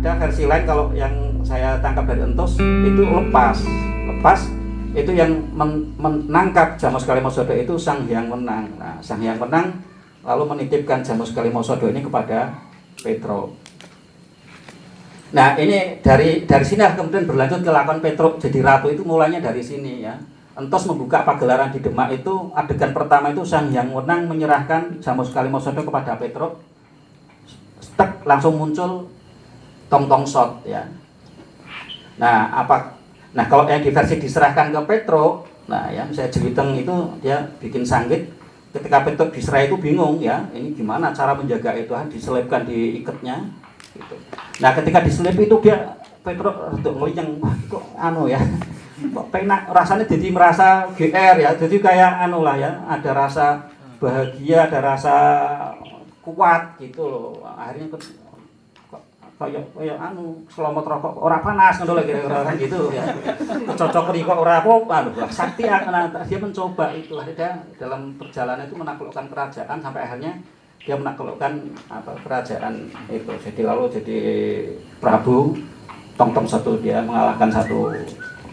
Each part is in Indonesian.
ada versi lain kalau yang saya tangkap dari Entos itu lepas. Lepas itu yang men menangkap Jamus Kalimosodo itu Sang Hyang Menang nah Sang Hyang Menang lalu menitipkan Jamus Kalimosodo ini kepada Petro. Nah ini dari dari sini kemudian berlanjut ke lakon Petro. Jadi ratu itu mulanya dari sini ya. Entos membuka pagelaran di Demak itu adegan pertama itu Sang Hyang Menang menyerahkan Jamus Kalimosodo kepada Petro. Langsung muncul tong tong shot ya nah apa nah kalau yang di versi diserahkan ke Petro nah ya saya jeliteng itu dia bikin sanggit ketika Petro diserah itu bingung ya ini gimana cara menjaga itu diselipkan di ikatnya gitu. nah ketika diselip itu dia Petro untuk wah kok anu ya kok penak rasanya jadi merasa GR ya jadi kayak anu lah ya ada rasa bahagia ada rasa kuat gitu loh akhirnya kayak kayak anu selomot rokok ora panas ngono lho kira-kira kan gitu ya. Cocok kok ora apa anu sakti akan dia mencoba itu dia dalam perjalanan itu menaklukkan kerajaan sampai akhirnya dia menaklukkan apa kerajaan itu. Jadi lalu jadi Prabu tong tong satu dia mengalahkan satu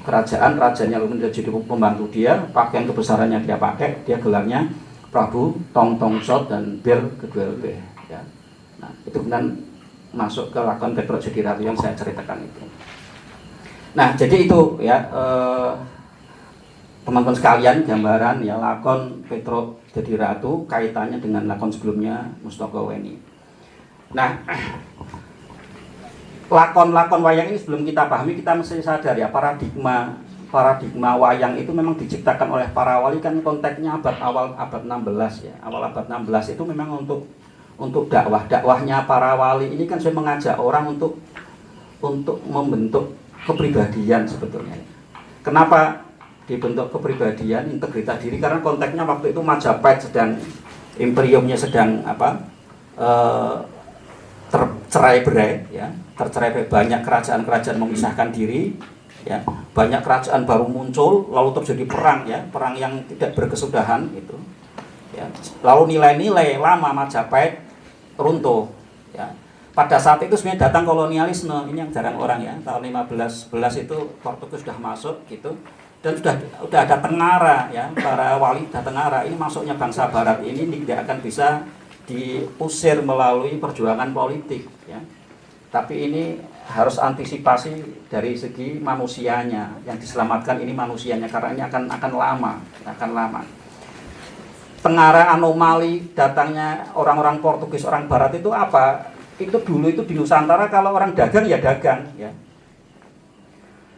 kerajaan, kerajaannya lalu menjadi pembantu dia, pakaian kebesarannya dia pakai, dia gelarnya Prabu Tong Tong Sot dan Bir kedua lebih ya. Nah, itu kemudian masuk ke lakon Jadi Ratu yang saya ceritakan itu. Nah, jadi itu ya eh, teman-teman eh, sekalian gambaran ya lakon Petro Jadi Ratu kaitannya dengan lakon sebelumnya Mustoko Weni. Nah, lakon-lakon wayang ini sebelum kita pahami kita mesti sadar ya paradigma paradigma wayang itu memang diciptakan oleh para wali kan konteksnya abad awal abad 16 ya awal abad 16 itu memang untuk untuk dakwah dakwahnya para wali ini kan saya mengajak orang untuk untuk membentuk kepribadian sebetulnya. Kenapa dibentuk kepribadian integritas diri? Karena konteksnya waktu itu Majapahit sedang imperiumnya sedang apa e, tercerai berai ya. Tercerai berai. Banyak kerajaan-kerajaan memisahkan diri ya. Banyak kerajaan baru muncul lalu terjadi perang ya. Perang yang tidak berkesudahan itu ya. Lalu nilai-nilai lama Majapahit runtuh ya. Pada saat itu sebenarnya datang kolonialisme ini yang jarang orang ya. Tahun 15 11 itu Portugis sudah masuk gitu. Dan sudah sudah ada tengara ya. Para wali sudah tengara. Ini masuknya bangsa barat ini tidak akan bisa diusir melalui perjuangan politik ya. Tapi ini harus antisipasi dari segi manusianya. Yang diselamatkan ini manusianya karena ini akan akan lama akan lama Tengara anomali datangnya orang-orang Portugis, orang Barat itu apa? Itu dulu itu di Nusantara kalau orang dagang ya dagang ya.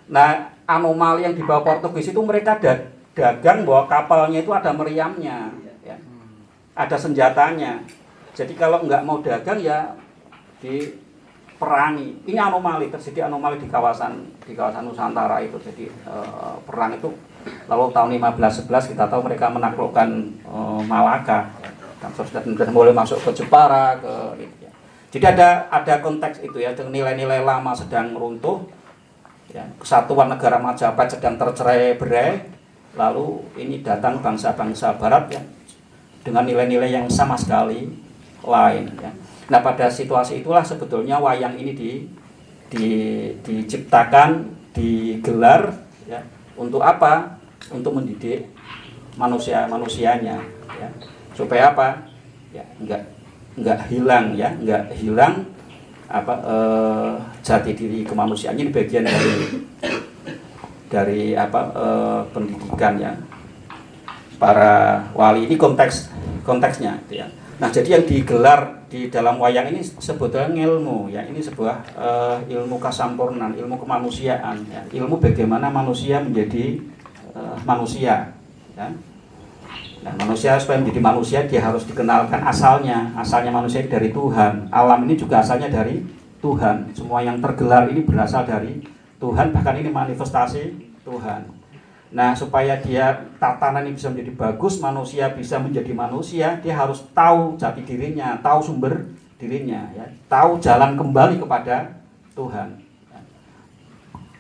Nah anomali yang dibawa Portugis itu mereka da dagang bahwa kapalnya itu ada meriamnya, ya. ada senjatanya. Jadi kalau nggak mau dagang ya diperangi. Ini anomali terjadi anomali di kawasan di kawasan Nusantara itu. Jadi eh, perang itu Lalu tahun 1511 kita tahu mereka menaklukkan uh, Malaka. Dan sudah mulai masuk ke Jepara ke ya. Jadi ada ada konteks itu ya nilai-nilai lama sedang runtuh. Ya, kesatuan negara Majapahit sedang tercerai berai. Lalu ini datang bangsa-bangsa barat ya dengan nilai-nilai yang sama sekali lain ya. Nah, pada situasi itulah sebetulnya wayang ini di, di diciptakan, digelar ya untuk apa? Untuk mendidik manusia manusianya, ya. Supaya apa? Ya, enggak enggak hilang ya, enggak hilang apa eh, jati diri kemanusiaan ini bagian dari dari apa eh, pendidikan ya para wali ini konteks konteksnya gitu ya. Nah jadi yang digelar di dalam wayang ini sebetulnya ilmu ya. Ini sebuah uh, ilmu kasampurnan ilmu kemanusiaan ya. ilmu bagaimana manusia menjadi uh, manusia ya. Nah, manusia supaya menjadi manusia dia harus dikenalkan asalnya. Asalnya manusia dari Tuhan. Alam ini juga asalnya dari Tuhan. Semua yang tergelar ini berasal dari Tuhan bahkan ini manifestasi Tuhan Nah, supaya dia tatanan ini bisa menjadi bagus, manusia bisa menjadi manusia, dia harus tahu jati dirinya, tahu sumber dirinya, ya, tahu jalan kembali kepada Tuhan.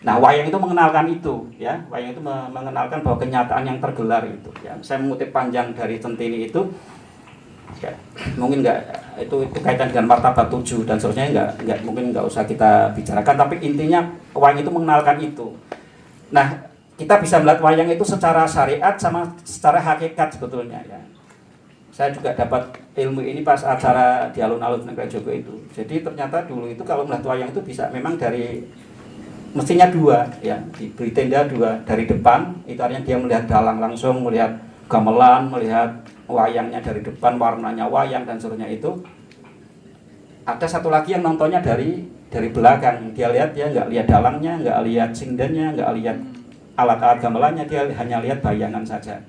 Nah, wayang itu mengenalkan itu, ya, wayang itu mengenalkan bahwa kenyataan yang tergelar itu. Ya, saya mengutip panjang dari centini itu, ya, mungkin nggak itu, itu kaitan dengan martabat tujuh dan seterusnya nggak nggak mungkin nggak usah kita bicarakan tapi intinya wayang itu mengenalkan itu nah kita bisa melihat wayang itu secara syariat sama secara hakikat sebetulnya ya. Saya juga dapat ilmu ini pas acara di alun-alun negara Joko itu. Jadi ternyata dulu itu kalau melihat wayang itu bisa memang dari mestinya dua ya. Diberi tenda dua dari depan itu artinya dia melihat dalang langsung melihat gamelan melihat wayangnya dari depan warnanya wayang dan seterusnya itu. Ada satu lagi yang nontonnya dari dari belakang. Dia lihat dia nggak lihat dalangnya nggak lihat sindennya nggak lihat alat-alat gamelannya dia hanya lihat bayangan saja.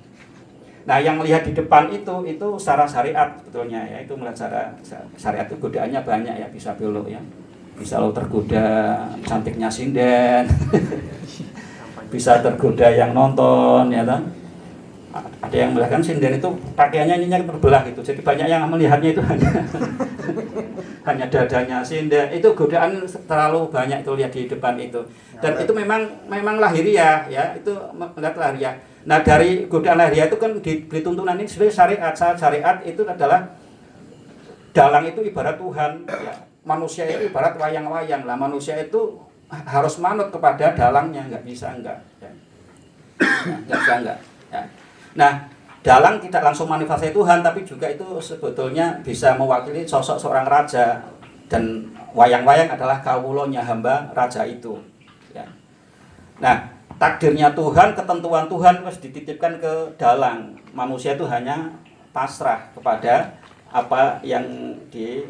Nah yang melihat di depan itu itu secara syariat sebetulnya ya. Itu melihat secara syariat itu godaannya banyak ya bisa belok ya. Bisa lo tergoda cantiknya sinden. Bisa tergoda yang nonton ya kan ada yang melihat kan sinden itu pakaiannya ininya terbelah gitu. Jadi banyak yang melihatnya itu hanya hanya dadanya sinden. Itu godaan terlalu banyak itu lihat di depan itu. Dan itu memang memang lahiriah ya. Itu melihat lahiriah. Nah dari godaan lahiriah itu kan diberi tuntunan ini sebenarnya syariat syariat itu adalah dalang itu ibarat Tuhan ya. Manusia itu ibarat wayang-wayang. Lah manusia itu harus manut kepada dalangnya. Nggak bisa enggak ya. nggak bisa enggak ya. Nah dalang tidak langsung manifestasi Tuhan tapi juga itu sebetulnya bisa mewakili sosok seorang raja dan wayang-wayang adalah kawulonya hamba raja itu ya. nah takdirnya Tuhan ketentuan Tuhan harus dititipkan ke dalang manusia itu hanya pasrah kepada apa yang di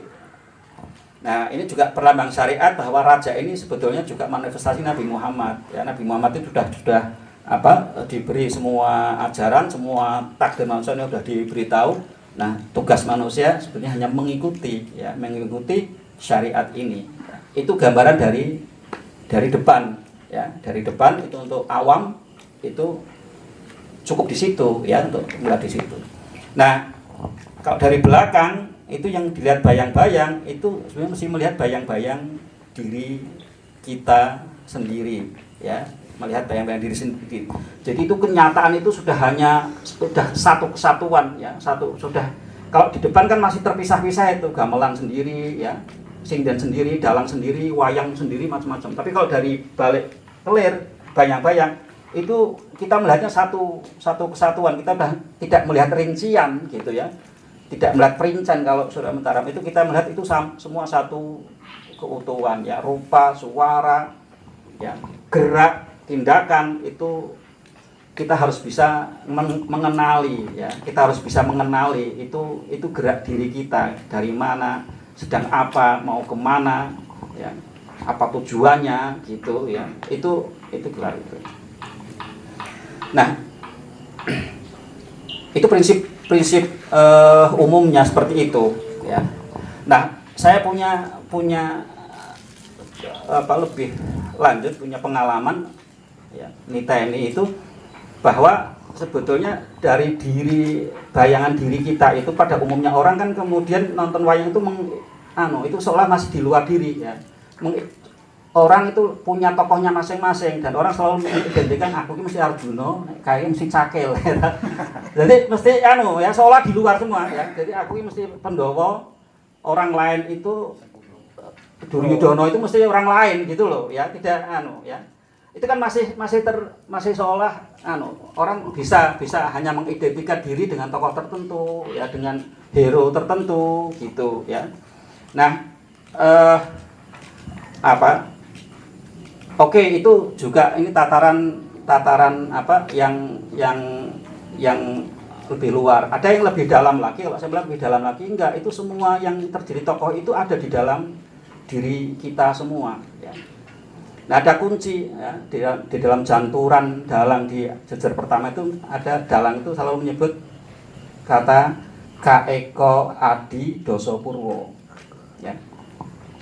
Nah, ini juga perlambang syariat bahwa raja ini sebetulnya juga manifestasi Nabi Muhammad. Ya, Nabi Muhammad itu sudah sudah apa diberi semua ajaran, semua takdir manusia ini sudah diberitahu. Nah, tugas manusia sebetulnya hanya mengikuti ya, mengikuti syariat ini. Itu gambaran dari dari depan ya, dari depan itu untuk awam itu cukup di situ ya untuk melihat di situ. Nah, kalau dari belakang itu yang dilihat bayang-bayang itu sebenarnya mesti melihat bayang-bayang diri kita sendiri ya. Melihat bayang-bayang diri sendiri. Jadi itu kenyataan itu sudah hanya sudah satu kesatuan ya. Satu sudah. Kalau di depan kan masih terpisah-pisah itu gamelan sendiri ya. Sinden sendiri dalang sendiri wayang sendiri macam-macam. Tapi kalau dari balik kelir bayang-bayang itu kita melihatnya satu satu kesatuan. Kita tidak melihat rincian gitu ya. Tidak melihat perincian kalau sudah mentaram. Itu kita melihat itu semua satu keutuhan ya. Rupa suara ya gerak tindakan itu kita harus bisa mengenali ya. Kita harus bisa mengenali itu itu gerak diri kita. Dari mana sedang apa mau ke mana ya. Apa tujuannya gitu ya. Itu itu gerak itu. Nah itu prinsip prinsip uh, umumnya seperti itu ya. Nah, saya punya punya apa lebih lanjut punya pengalaman ya ini itu bahwa sebetulnya dari diri bayangan diri kita itu pada umumnya orang kan kemudian nonton wayang itu meng, anu itu seolah masih di luar diri ya meng, orang itu punya tokohnya masing-masing dan orang selalu mengidentikan aku ini mesti Arjuno, kayak mesti Cakil. jadi mesti anu ya seolah di luar semua ya. Jadi aku ini mesti Pendowo, orang lain itu Duryudono itu mesti orang lain gitu loh ya, tidak anu ya. Itu kan masih masih ter masih seolah anu orang bisa bisa hanya mengidentikan diri dengan tokoh tertentu ya dengan hero tertentu gitu ya. Nah, eh apa Oke, itu juga ini tataran tataran apa yang yang yang lebih luar. Ada yang lebih dalam lagi. Kalau saya bilang lebih dalam lagi, enggak. Itu semua yang terjadi tokoh itu ada di dalam diri kita semua. Ya. Nah, ada kunci ya, di, di dalam janturan dalang di jejer pertama itu ada dalang itu selalu menyebut kata Kaeko Adi Doso Purwo. Ya.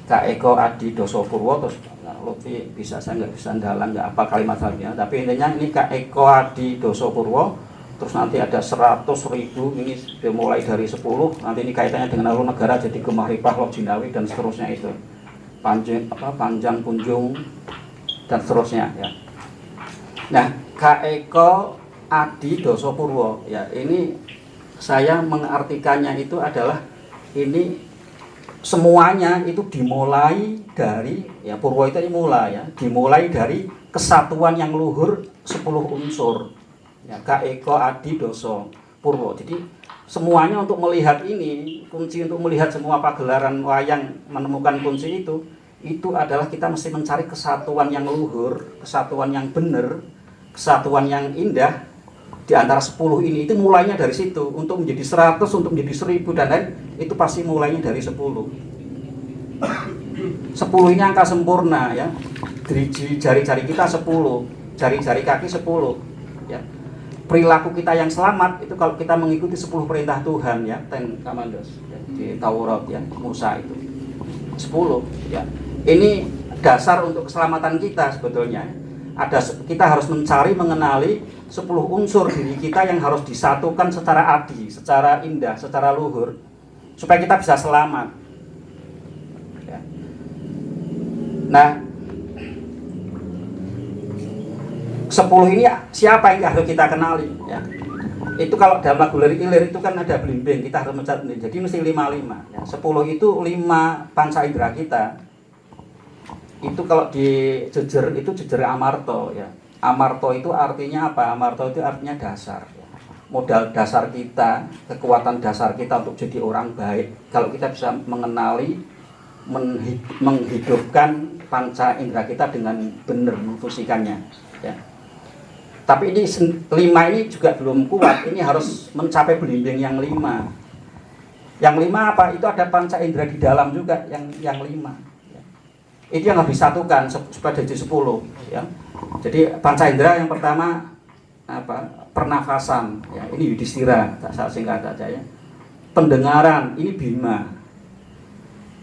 Kaeko Adi Doso Purwo terus Lutfi bisa saya nggak bisa dalam nggak apa kalimat halnya tapi intinya ini Kak Eko Adi Doso Purwo terus nanti ada 100 ribu ini dimulai dari 10 nanti ini kaitannya dengan alur negara jadi Ripah Lok Jinawi dan seterusnya itu panjang apa panjang kunjung dan seterusnya ya. Nah Kak Eko Adi Doso Purwo ya ini saya mengartikannya itu adalah ini semuanya itu dimulai dari ya Purwo itu dimulai ya dimulai dari kesatuan yang luhur 10 unsur ya Kak Eko Adi Doso Purwo jadi semuanya untuk melihat ini kunci untuk melihat semua pagelaran wayang menemukan kunci itu itu adalah kita mesti mencari kesatuan yang luhur kesatuan yang benar kesatuan yang indah. Di antara 10 ini itu mulainya dari situ. Untuk menjadi 100 untuk menjadi 1000 dan lain itu pasti mulainya dari 10 10 ini angka sempurna ya. Dari jari-jari kita 10 jari-jari kaki 10 ya perilaku kita yang selamat itu kalau kita mengikuti 10 perintah Tuhan ya ten kamandos ya, di Taurat ya Musa itu 10 ya ini dasar untuk keselamatan kita sebetulnya ada kita harus mencari mengenali 10 unsur diri kita yang harus disatukan secara adil, secara indah, secara luhur supaya kita bisa selamat. Ya. Nah, 10 ini siapa yang harus kita kenali ya. Itu kalau dalam lagu lirik ilir itu kan ada blimbing, kita harus mencari jadi mesti 55 ya. 10 itu 5 panca indera kita. Itu kalau di jejer itu jejer amarto ya Amarto itu artinya apa? Amarto itu artinya dasar. Modal dasar kita, kekuatan dasar kita untuk jadi orang baik. Kalau kita bisa mengenali, menghidupkan panca indera kita dengan benar, memfusikannya. Ya. Tapi ini lima ini juga belum kuat. Ini harus mencapai belimbing yang lima. Yang lima apa? Itu ada panca indera di dalam juga yang yang lima. Itu yang harus disatukan supaya jadi sepuluh. Ya jadi panca indera yang pertama apa pernafasan ya ini Yudhistira tak salah singkat saja ya pendengaran ini Bima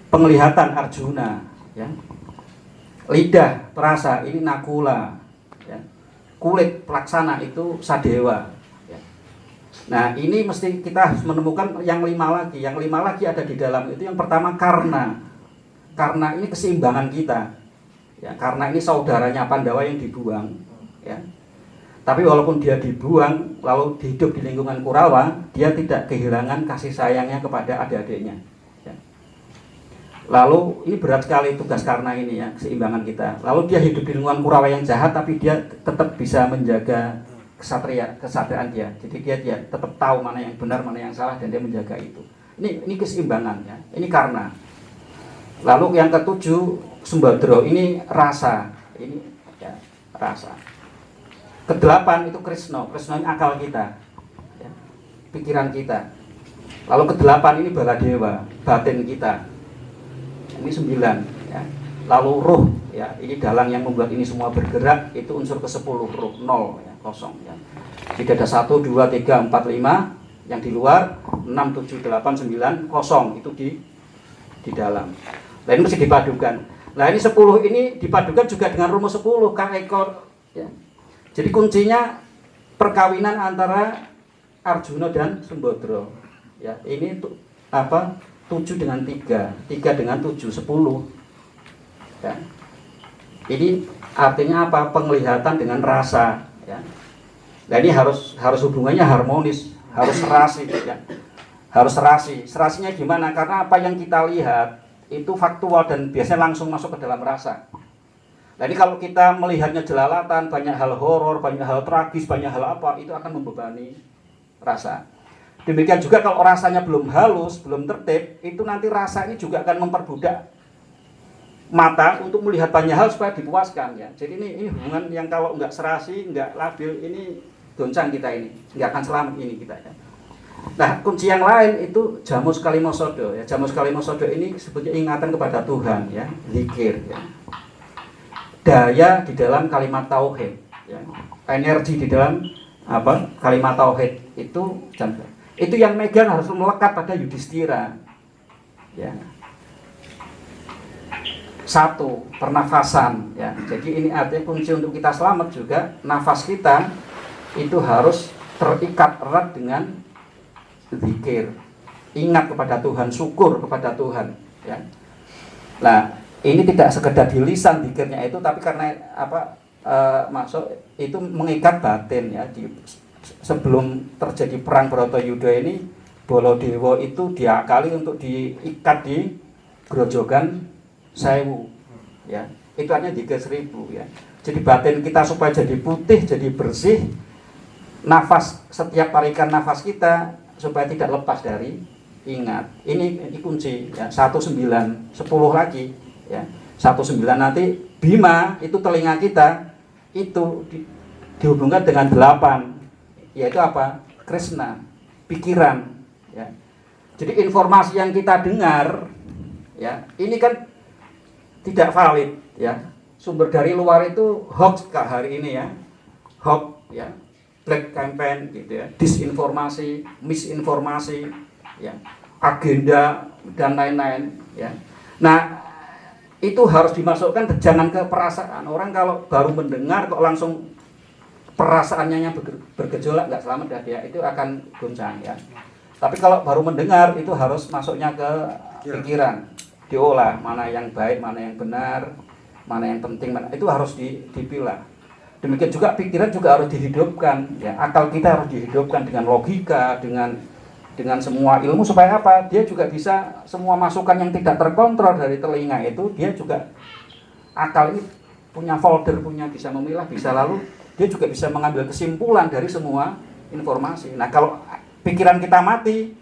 penglihatan Arjuna ya lidah perasa ini Nakula kulit pelaksana itu Sadewa. Nah ini mesti kita menemukan yang lima lagi. Yang lima lagi ada di dalam itu yang pertama karena karena ini keseimbangan kita. Ya karena ini saudaranya Pandawa yang dibuang ya. Tapi walaupun dia dibuang lalu hidup di lingkungan Kurawa dia tidak kehilangan kasih sayangnya kepada adik-adiknya. ya. Lalu ini berat sekali tugas karena ini ya keseimbangan kita. Lalu dia hidup di lingkungan Kurawa yang jahat tapi dia tetap bisa menjaga kesatria kesatriaan dia. Jadi dia dia tetap tahu mana yang benar mana yang salah dan dia menjaga itu. Ini ini keseimbangan ya. Ini karena lalu yang ketujuh Sembadro ini rasa, ini ya, rasa. Kedelapan itu Krishna, Krishna ini akal kita, ya, pikiran kita. Lalu kedelapan ini Baladewa, batin kita. Ini sembilan. Ya. Lalu roh, ya ini dalang yang membuat ini semua bergerak itu unsur ke sepuluh roh nol, ya, kosong. Ya. Jadi ada satu, dua, tiga, empat, lima, yang di luar enam, tujuh, delapan, sembilan, kosong itu di di dalam. Nah ini mesti dipadukan. Nah ini 10 ini dipadukan juga dengan rumus 10 kang ekor. Ya. Jadi kuncinya perkawinan antara Arjuna dan Sembodro. Ya, ini tuh apa? 7 dengan 3, 3 dengan 7, 10. Ya. Ini artinya apa? Penglihatan dengan rasa. Ya. Nah ini harus harus hubungannya harmonis, harus serasi. Ya. Harus serasi. Serasinya gimana? Karena apa yang kita lihat itu faktual dan biasanya langsung masuk ke dalam rasa. Jadi kalau kita melihatnya jelalatan, banyak hal horor, banyak hal tragis, banyak hal apa, itu akan membebani rasa. Demikian juga kalau rasanya belum halus, belum tertib, itu nanti rasa ini juga akan memperbudak mata untuk melihat banyak hal supaya dipuaskan ya. Jadi ini, ini hubungan yang kalau nggak serasi, nggak labil, ini goncang kita ini, nggak akan selamat ini kita ya. Nah, kunci yang lain itu jamus kalimosodo ya. Jamus kalimosodo ini sebetulnya ingatan kepada Tuhan ya, zikir ya. Daya di dalam kalimat tauhid ya. Energi di dalam apa? Kalimat tauhid itu jam itu yang megang harus melekat pada Yudhistira. Ya. Satu, pernafasan ya. Jadi ini artinya kunci untuk kita selamat juga nafas kita itu harus terikat erat dengan zikir ingat kepada Tuhan syukur kepada Tuhan ya nah ini tidak sekedar di lisan zikirnya itu tapi karena apa e, masuk itu mengikat batin ya di sebelum terjadi perang Bratayuda ini Bolodewo itu diakali untuk diikat di grojogan sewu ya. Itu hanya tiga seribu ya. Jadi batin kita supaya jadi putih jadi bersih nafas setiap tarikan nafas kita supaya tidak lepas dari ingat. Ini, ini kunci ya. Satu sembilan sepuluh lagi ya. Satu sembilan nanti bima itu telinga kita itu di, dihubungkan dengan delapan yaitu apa? Krishna pikiran ya. Jadi informasi yang kita dengar ya ini kan tidak valid ya. Sumber dari luar itu hoax kak hari ini ya. Hoax ya. Black campaign gitu ya. Disinformasi misinformasi ya. Agenda dan lain-lain ya. Nah itu harus dimasukkan jangan ke perasaan. Orang kalau baru mendengar kok langsung perasaannya yang bergejolak nggak selamat dah dia itu akan goncang ya. Tapi kalau baru mendengar itu harus masuknya ke pikiran. Diolah mana yang baik mana yang benar mana yang penting mana itu harus dipilah. Demikian juga pikiran juga harus dihidupkan ya. Akal kita harus dihidupkan dengan logika dengan dengan semua ilmu supaya apa? Dia juga bisa semua masukan yang tidak terkontrol dari telinga itu dia juga akal ini punya folder punya bisa memilah bisa lalu dia juga bisa mengambil kesimpulan dari semua informasi. Nah kalau pikiran kita mati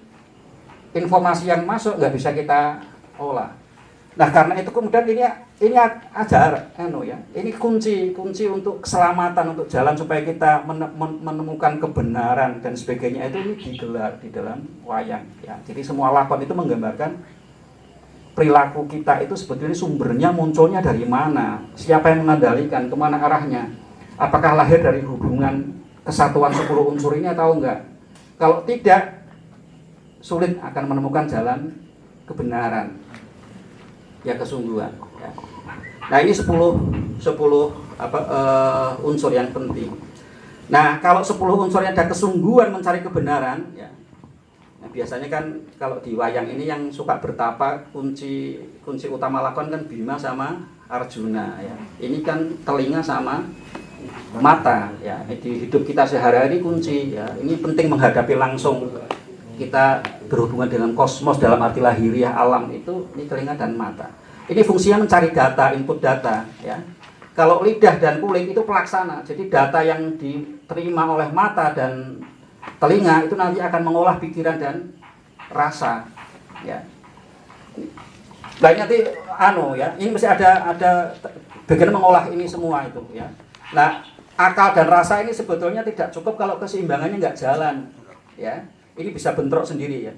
informasi yang masuk nggak bisa kita olah. Nah karena itu kemudian ini ini ajar, anu ya, ini kunci kunci untuk keselamatan untuk jalan supaya kita menemukan kebenaran dan sebagainya. Itu ini digelar di dalam wayang ya. Jadi semua lakon itu menggambarkan perilaku kita itu sebetulnya sumbernya munculnya dari mana, siapa yang mengendalikan, ke mana arahnya, apakah lahir dari hubungan kesatuan 10 unsur ini atau enggak. Kalau tidak, sulit akan menemukan jalan kebenaran ya kesungguhan ya. nah ini 10 10 apa uh, unsur yang penting nah kalau 10 unsur yang ada kesungguhan mencari kebenaran ya nah, biasanya kan kalau di wayang ini yang suka bertapa kunci kunci utama lakon kan Bima sama Arjuna ya ini kan telinga sama mata ya di hidup kita sehari-hari kunci ya ini penting menghadapi langsung kita berhubungan dengan kosmos dalam arti lahiriah alam itu ini telinga dan mata. Ini fungsinya mencari data, input data ya. Kalau lidah dan kulit itu pelaksana. Jadi data yang diterima oleh mata dan telinga itu nanti akan mengolah pikiran dan rasa ya. Baik nanti anu ya, ini mesti ada ada bagian mengolah ini semua itu ya. Nah, akal dan rasa ini sebetulnya tidak cukup kalau keseimbangannya nggak jalan ya ini bisa bentrok sendiri ya.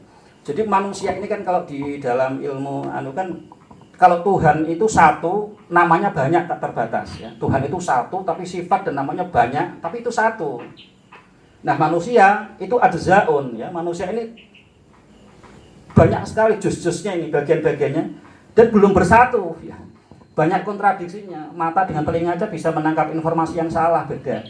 Jadi manusia ini kan kalau di dalam ilmu anu kan kalau Tuhan itu satu, namanya banyak tak terbatas ya. Tuhan itu satu tapi sifat dan namanya banyak, tapi itu satu. Nah, manusia itu ada zaun ya. Manusia ini banyak sekali jus-jusnya ini bagian-bagiannya dan belum bersatu ya. Banyak kontradiksinya. Mata dengan telinga aja bisa menangkap informasi yang salah beda.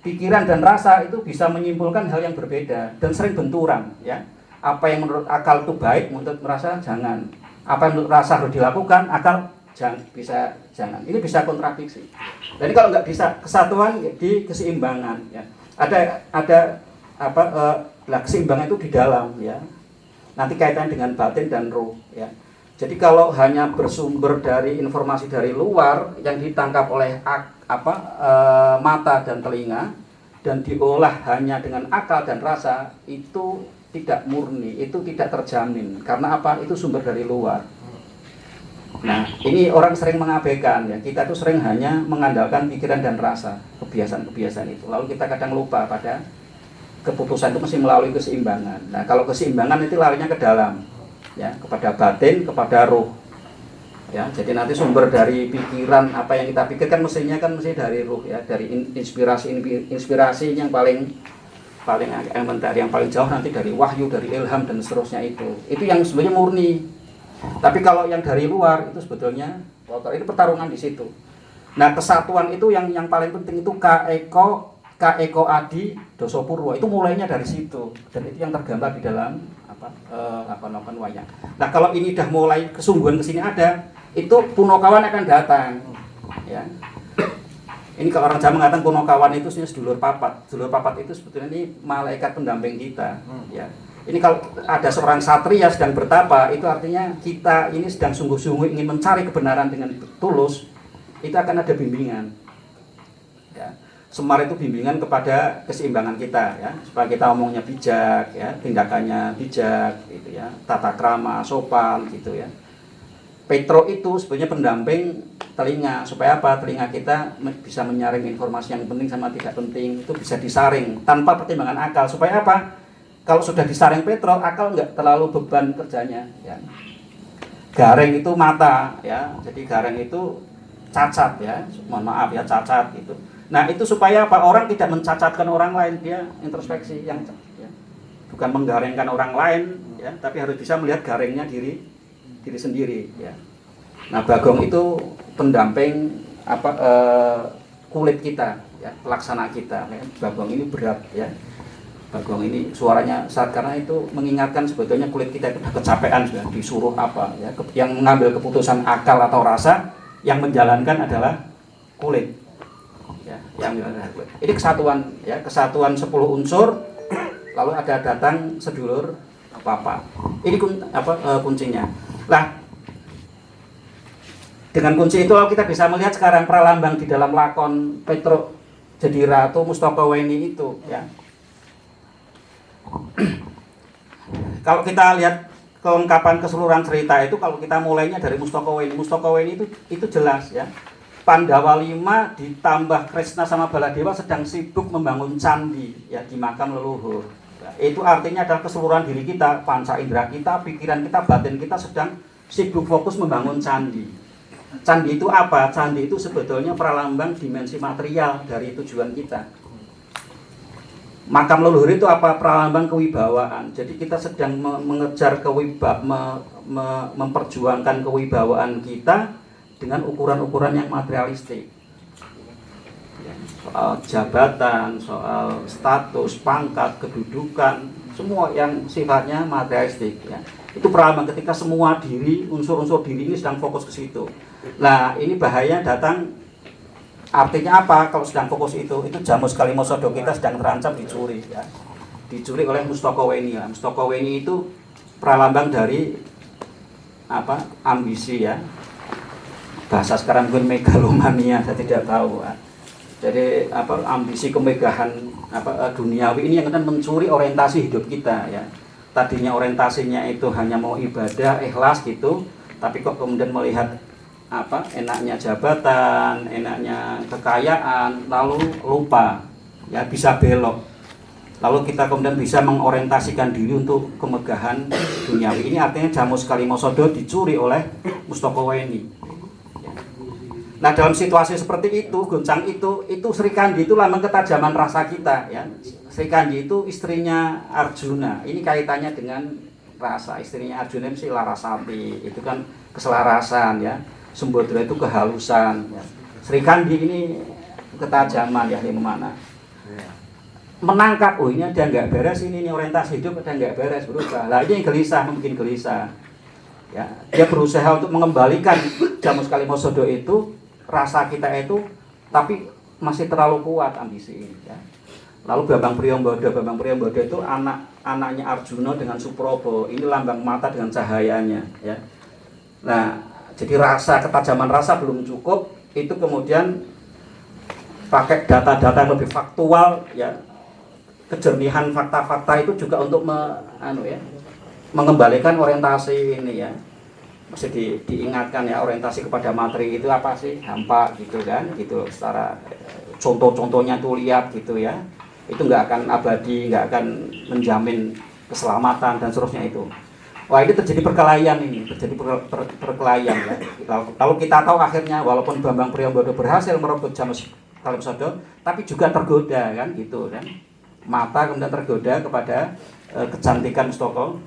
Pikiran dan rasa itu bisa menyimpulkan hal yang berbeda dan sering benturan ya. Apa yang menurut akal itu baik menurut merasa jangan. Apa yang menurut rasa harus dilakukan akal jangan bisa jangan. Ini bisa kontradiksi. Jadi kalau nggak bisa kesatuan di keseimbangan ya. Ada ada apa eh, keseimbangan itu di dalam ya. Nanti kaitan dengan batin dan roh ya jadi kalau hanya bersumber dari informasi dari luar yang ditangkap oleh ak, apa e, mata dan telinga dan diolah hanya dengan akal dan rasa itu tidak murni, itu tidak terjamin. Karena apa? Itu sumber dari luar. Nah, ini orang sering mengabaikan ya. Kita tuh sering hanya mengandalkan pikiran dan rasa, kebiasaan-kebiasaan itu. Lalu kita kadang lupa pada keputusan itu mesti melalui keseimbangan. Nah, kalau keseimbangan itu larinya ke dalam ya kepada batin kepada roh ya jadi nanti sumber dari pikiran apa yang kita pikirkan mestinya kan mesti dari roh ya dari inspirasi inspirasi yang paling paling elementar yang paling jauh nanti dari wahyu dari ilham dan seterusnya itu. Itu yang sebenarnya murni. Tapi kalau yang dari luar itu sebetulnya kotor ini pertarungan di situ. Nah kesatuan itu yang yang paling penting itu kaeko kaeko adi dosopurwo itu mulainya dari situ. Dan itu yang tergambar di dalam apa uh, apa noken wayang. Nah kalau ini udah mulai kesungguhan ke sini ada, itu punokawan akan datang, ya. ini kalau orang Jawa mengatakan kuno kawan itu sebenarnya sedulur papat. Sedulur papat itu sebetulnya ini malaikat pendamping kita. Hmm. Ya. Ini kalau ada seorang satria sedang bertapa, itu artinya kita ini sedang sungguh-sungguh ingin mencari kebenaran dengan tulus, itu akan ada bimbingan. Semar itu bimbingan kepada keseimbangan kita, ya, supaya kita omongnya bijak, ya, tindakannya bijak, gitu ya, tata krama, sopan, gitu ya. Petro itu sebenarnya pendamping telinga. Supaya apa? Telinga kita bisa menyaring informasi yang penting sama tidak penting. Itu bisa disaring tanpa pertimbangan akal. Supaya apa? Kalau sudah disaring Petro akal nggak terlalu beban kerjanya ya. Garing itu mata ya. Jadi garing itu cacat ya. Mohon maaf ya cacat itu nah itu supaya apa orang tidak mencacatkan orang lain dia introspeksi yang ya, bukan menggaringkan orang lain ya tapi harus bisa melihat garingnya diri diri sendiri ya. Nah, bagong itu pendamping apa eh, kulit kita ya, pelaksana kita ya. Bagong ini berat ya. Bagong ini suaranya saat karena itu mengingatkan sebetulnya kulit kita itu kecapean sudah disuruh apa ya. Yang mengambil keputusan akal atau rasa yang menjalankan adalah kulit. Ya, yang Ini kesatuan ya, kesatuan 10 unsur lalu ada datang sedulur apa-apa. Ini kun, apa uh, kuncinya. Nah, dengan kunci itu kita bisa melihat sekarang pralambang di dalam lakon Petro jadi ratu Mustaka Weni itu ya. kalau kita lihat kelengkapan keseluruhan cerita itu kalau kita mulainya dari Mustaka Weni, Mustaka Weni itu itu jelas ya. Pandawa 5 ditambah Krishna sama Baladewa sedang sibuk membangun candi ya di makam leluhur. Ya, itu artinya adalah keseluruhan diri kita, panca indera kita, pikiran kita, batin kita sedang sibuk fokus membangun candi. Candi itu apa? Candi itu sebetulnya pralambang dimensi material dari tujuan kita. Makam leluhur itu apa? Pralambang kewibawaan. Jadi kita sedang mengejar kewiba, me, me, memperjuangkan kewibawaan kita dengan ukuran-ukuran yang materialistik soal jabatan, soal status, pangkat, kedudukan, semua yang sifatnya materialistik ya. Itu peralatan ketika semua diri, unsur-unsur diri ini sedang fokus ke situ. Nah, ini bahaya datang artinya apa kalau sedang fokus itu? Itu jamus kalimosodo kita sedang terancam dicuri ya. Dicuri oleh Mustaka Weni ya. Mustaka Weni itu pralambang dari apa? ambisi ya. Bahasa sekarang mungkin megalomania, saya tidak tahu. Jadi apa ambisi kemegahan apa eh, duniawi ini yang akan mencuri orientasi hidup kita ya. Tadinya orientasinya itu hanya mau ibadah ikhlas gitu tapi kok kemudian melihat apa enaknya jabatan enaknya kekayaan lalu lupa ya bisa belok. Lalu kita kemudian bisa mengorientasikan diri untuk kemegahan duniawi ini. Artinya jamus kalimosodo dicuri oleh Mustoko Weni Nah dalam situasi seperti itu, goncang itu, itu Sri Kandi itu lambang ketajaman rasa kita ya. Sri Kandi itu istrinya Arjuna. Ini kaitannya dengan rasa. Istrinya Arjuna itu Larasati. Itu kan keselarasan ya. Sembodra itu kehalusan ya. Sri Kandi ini ketajaman ya di mana. Menangkap, oh ini ada nggak beres ini, ini orientasi hidup ada nggak beres berubah. Lah ini yang gelisah, mungkin gelisah. Ya, dia berusaha untuk mengembalikan Jamus Kalimosodo itu rasa kita itu tapi masih terlalu kuat ambisi ini ya. Lalu Bambang Priyombodo, Bambang Priyombodo itu anak anaknya Arjuna dengan Suprobo. Ini lambang mata dengan cahayanya ya. Nah, jadi rasa ketajaman rasa belum cukup, itu kemudian pakai data-data yang lebih faktual ya. Kejernihan fakta-fakta itu juga untuk me, anu ya, mengembalikan orientasi ini ya mesti di, diingatkan ya orientasi kepada materi itu apa sih? Hampa gitu kan gitu. Secara contoh-contohnya tuh lihat gitu ya. Itu nggak akan abadi nggak akan menjamin keselamatan dan seterusnya itu. Wah ini terjadi perkelahian ini terjadi per, per, perkelahian ya. Kalau kita tahu akhirnya walaupun Bambang Priambodo berhasil merebut Jamus Kalimsodo tapi juga tergoda kan gitu kan. Mata kemudian tergoda kepada e, kecantikan Stoko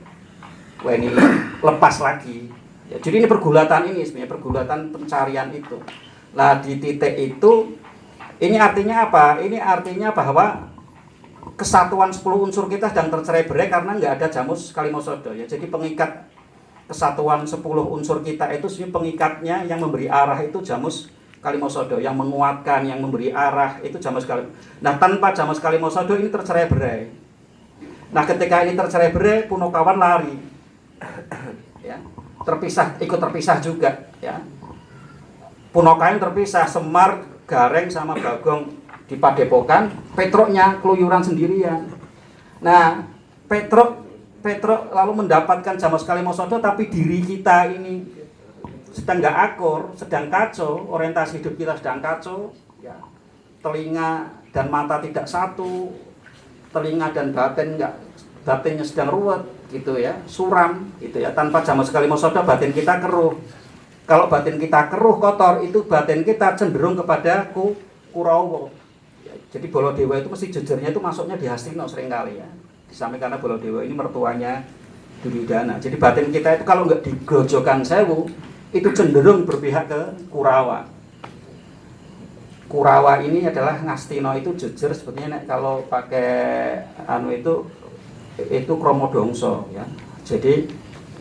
wah ini lepas lagi Ya, jadi ini pergulatan ini sebenarnya pergulatan pencarian itu. Nah di titik itu ini artinya apa? Ini artinya bahwa kesatuan 10 unsur kita sedang tercerai berai karena nggak ada jamus kalimosodo ya. Jadi pengikat kesatuan 10 unsur kita itu sebenarnya pengikatnya yang memberi arah itu jamus Kalimosodo yang menguatkan, yang memberi arah itu Jamus Kalim. Nah tanpa Jamus Kalimosodo ini tercerai berai. Nah ketika ini tercerai berai, Punokawan lari, ya, terpisah, ikut terpisah juga, ya. Punokawan terpisah, Semar, Gareng sama Bagong di Padepokan, Petroknya keluyuran sendirian. Nah Petrok Petrok lalu mendapatkan Jamus Kalimosodo, tapi diri kita ini sedang nggak akur, sedang kacau, orientasi hidup kita sedang kacau, ya. telinga dan mata tidak satu, telinga dan batin nggak batinnya sedang ruwet gitu ya, suram gitu ya, tanpa jamak sekali mosoda batin kita keruh. Kalau batin kita keruh kotor itu batin kita cenderung kepada ku kurawo. Ya, jadi Bolodewa itu mesti jejernya itu masuknya di Hastino sering kali ya. Disampaikan karena Bolodewa ini mertuanya Duryudana. Jadi batin kita itu kalau nggak digojokan sewu, itu cenderung berpihak ke Kurawa. Kurawa ini adalah Ngastino itu jujur sebetulnya kalau pakai anu itu itu kromodongso ya. Jadi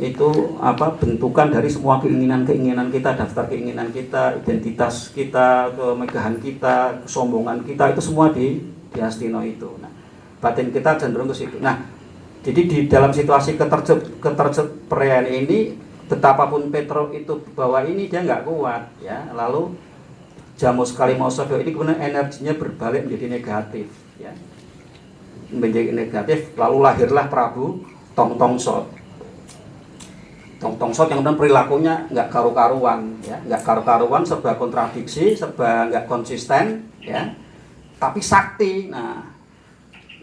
itu apa bentukan dari semua keinginan-keinginan kita, daftar keinginan kita, identitas kita, kemegahan kita, kesombongan kita itu semua di di Astino itu. Nah, batin kita cenderung ke situ. Nah, jadi di dalam situasi keterjep keterjeprean ini betapapun Petro itu bahwa ini dia nggak kuat ya lalu Jamus Kalimosodo ini kemudian energinya berbalik menjadi negatif ya menjadi negatif lalu lahirlah Prabu Tong Tong Sot Tong Tong Sot yang kemudian perilakunya nggak karu-karuan ya nggak karu-karuan serba kontradiksi serba nggak konsisten ya tapi sakti nah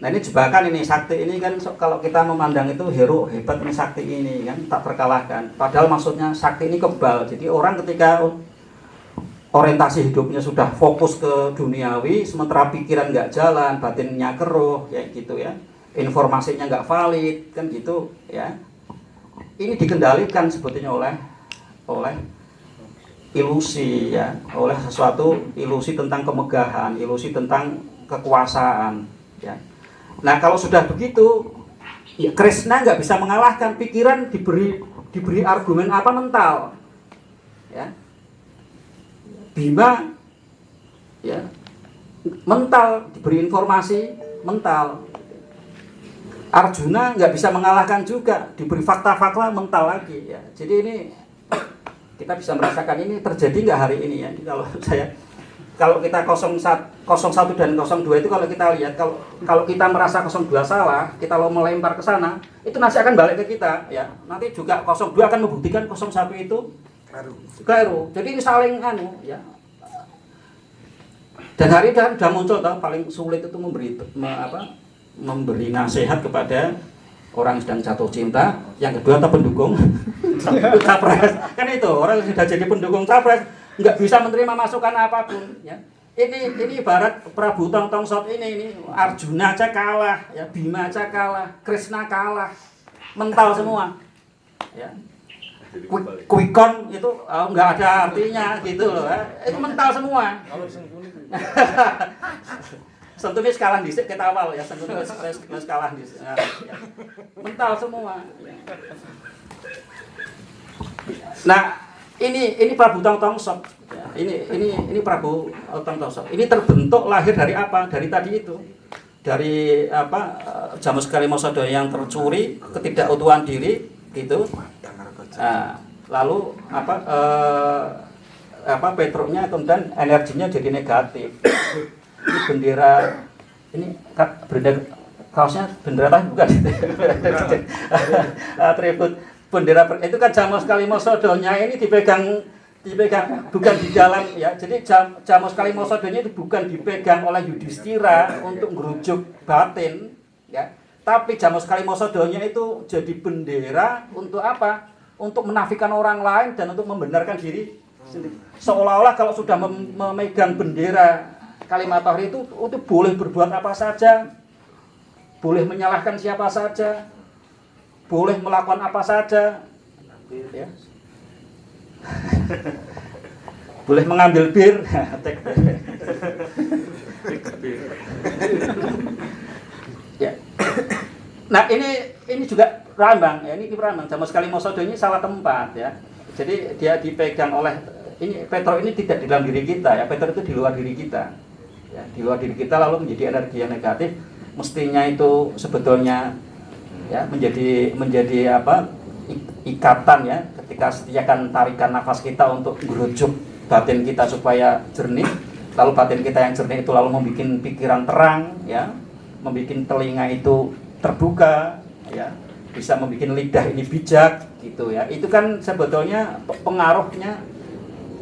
Nah ini jebakan ini sakti ini kan kalau kita memandang itu hero hebat ini sakti ini kan tak terkalahkan. Padahal maksudnya sakti ini kebal. Jadi orang ketika orientasi hidupnya sudah fokus ke duniawi, sementara pikiran nggak jalan, batinnya keruh, ya gitu ya. Informasinya nggak valid kan gitu ya. Ini dikendalikan sebetulnya oleh oleh ilusi ya, oleh sesuatu ilusi tentang kemegahan, ilusi tentang kekuasaan ya Nah kalau sudah begitu, ya Krishna nggak bisa mengalahkan pikiran diberi diberi argumen apa mental, ya. Bima, ya, mental diberi informasi mental. Arjuna nggak bisa mengalahkan juga diberi fakta-fakta mental lagi ya. Jadi ini kita bisa merasakan ini terjadi nggak hari ini ya. Kalau saya kalau kita 01, 01 dan 02 itu kalau kita lihat kalau kalau kita merasa 02 salah, kita lo melempar ke sana, itu nanti akan balik ke kita ya. Nanti juga 02 akan membuktikan 01 itu keliru. Jadi ini saling anu ya. Dan hari ini sudah muncul toh paling sulit itu memberi me, apa, memberi nasihat kepada orang yang sedang jatuh cinta, yang kedua atau pendukung capres. Kan itu orang yang sudah jadi pendukung capres nggak bisa menerima masukan apa pun ya ini ini ibarat Prabu Tong Tong Sot ini ini Arjuna aja kalah ya Bima aja kalah Krishna kalah mental semua ya Kuikon itu oh, nggak ada artinya gitu loh ya. itu mental semua Sentunis kalah di kita awal ya Sentunis kalah di ya. mental semua nah ini ini Prabu Tong Tong Sok. Ini ini ini Prabu Tong Tong Sok. Ini terbentuk lahir dari apa? Dari tadi itu. Dari apa? Eh, Jamus Kalimosodo yang tercuri, ketidakutuhan diri gitu. Nah, lalu apa eh, apa petroknya kemudian energinya jadi negatif. ini bendera ini bendera kaosnya bendera apa? Bukan. Atribut. Bendera itu kan Jamos Kalimosodonya ini dipegang dipegang bukan di dalam ya. Jadi jam, Jamos Kalimosodonya itu bukan dipegang oleh Yudhistira untuk merujuk batin ya. Tapi Jamos Kalimosodonya itu jadi bendera untuk apa untuk menafikan orang lain dan untuk membenarkan diri sendiri. Seolah-olah kalau sudah mem memegang bendera kalimat itu itu boleh berbuat apa saja. Boleh menyalahkan siapa saja. Boleh melakukan apa saja. Ya. boleh mengambil bir. Ya. Nah ini ini juga rambang ya ini rambang. Sama sekali Mosodo ini salah tempat ya. Jadi dia dipegang oleh ini Petro ini tidak di dalam diri kita ya. Petro itu di luar diri kita ya. Di luar diri kita lalu menjadi energi yang negatif mestinya itu sebetulnya ya menjadi menjadi apa ikatan ya. Ketika setiakan tarikan nafas kita untuk merujuk batin kita supaya jernih lalu batin kita yang jernih itu lalu membuat pikiran terang ya. Membuat telinga itu terbuka ya bisa membuat lidah ini bijak gitu ya. Itu kan sebetulnya pengaruhnya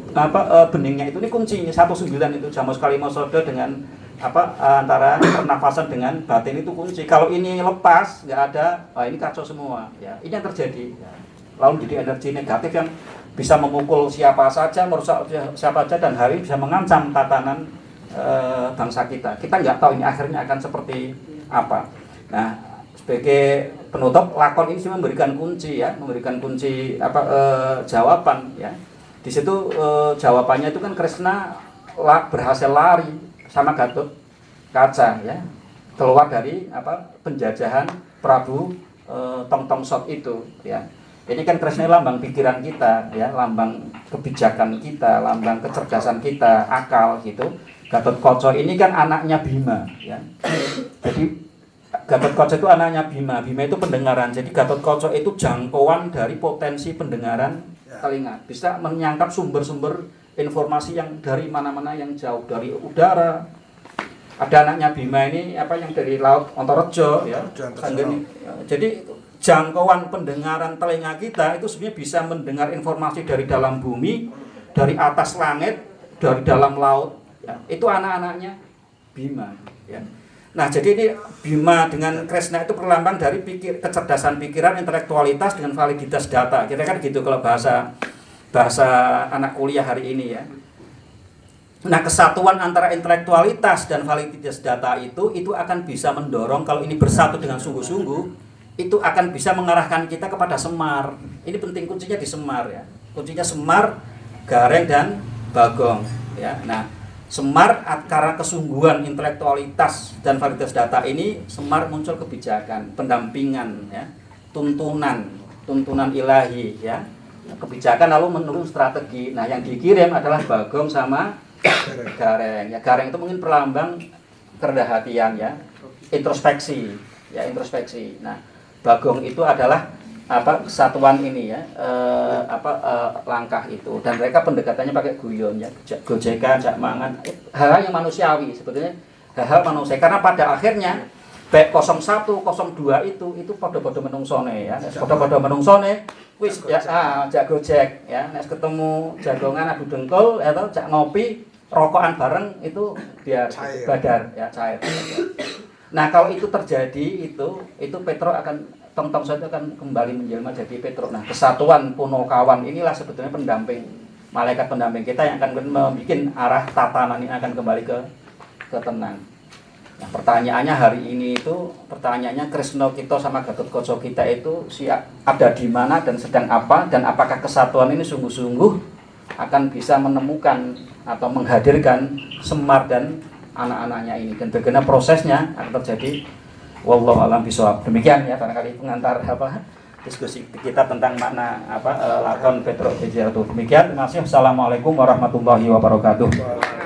apa e, beningnya itu ini kuncinya. Satu sembilan itu jamus kalimosodo dengan apa antara pernafasan dengan batin itu kunci. Kalau ini lepas nggak ada oh, ini kacau semua ya. Ini yang terjadi ya. lalu jadi energi negatif yang bisa memukul siapa saja merusak siapa saja dan hari bisa mengancam tatanan e, bangsa kita. Kita nggak tahu ini akhirnya akan seperti apa. Nah sebagai penutup lakon ini sih memberikan kunci ya memberikan kunci apa e, jawaban ya. Di situ e, jawabannya itu kan Krishna la, berhasil lari sama Gatot Kaca ya. Keluar dari apa penjajahan Prabu e, Tong Tong Sot itu ya. Ini kan Krishna lambang pikiran kita ya lambang kebijakan kita lambang kecerdasan kita akal gitu. Gatot Koco ini kan anaknya Bima ya. Jadi Gatot Koco itu anaknya Bima. Bima itu pendengaran. Jadi Gatot Koco itu jangkauan dari potensi pendengaran ya. telinga. Bisa menyangkap sumber-sumber informasi yang dari mana-mana yang jauh. Dari udara. Ada anaknya Bima ini apa yang dari laut Ontorejo ya. Sanggeni. jadi jangkauan pendengaran telinga kita itu sebenarnya bisa mendengar informasi dari dalam bumi dari atas langit dari dalam laut. Ya. itu anak-anaknya Bima ya Nah, jadi ini Bima dengan Kresna itu perlambang dari pikir kecerdasan pikiran, intelektualitas dengan validitas data. Kita kan gitu kalau bahasa bahasa anak kuliah hari ini ya. Nah, kesatuan antara intelektualitas dan validitas data itu itu akan bisa mendorong kalau ini bersatu dengan sungguh-sungguh itu akan bisa mengarahkan kita kepada semar. Ini penting kuncinya di semar ya. Kuncinya semar, gareng dan bagong ya. Nah, semar karena kesungguhan intelektualitas dan validitas data ini semar muncul kebijakan, pendampingan ya, tuntunan, tuntunan ilahi ya kebijakan lalu menurun strategi. Nah, yang dikirim adalah Bagong sama Gareng. Ya, Gareng itu mungkin perlambang kerendah hatian ya, introspeksi, ya introspeksi. Nah, Bagong itu adalah apa kesatuan ini ya eh, apa eh, langkah itu. Dan mereka pendekatannya pakai guyon ya gojekan jak mangan. Hal-hal yang manusiawi sebetulnya hal-hal manusia. Karena pada akhirnya baik 01 02 itu itu pada-pada menungsone ya. Pada-pada menungsone wis ya ah jak gojek ya. Nek ketemu jagongan adu dengkul atau ya jak ngopi rokokan bareng itu biar cair. badar ya cair. Nah kalau itu terjadi itu itu Petro akan tong tong itu akan kembali menjelma jadi Petro nah kesatuan punokawan inilah sebetulnya pendamping malaikat pendamping kita yang akan membuat arah tatanan ini akan kembali ke ke tenang. Nah, pertanyaannya hari ini itu pertanyaannya Krisno kita sama Gatot Koco kita itu siap ada di mana dan sedang apa dan apakah kesatuan ini sungguh-sungguh akan bisa menemukan atau menghadirkan Semar dan anak-anaknya ini. Dan bagaimana prosesnya akan terjadi wallahu alam bisawab. Demikian ya barangkali pengantar apa diskusi kita tentang makna apa lakon Petro Demikian. Terima kasih. Assalamualaikum warahmatullahi wabarakatuh.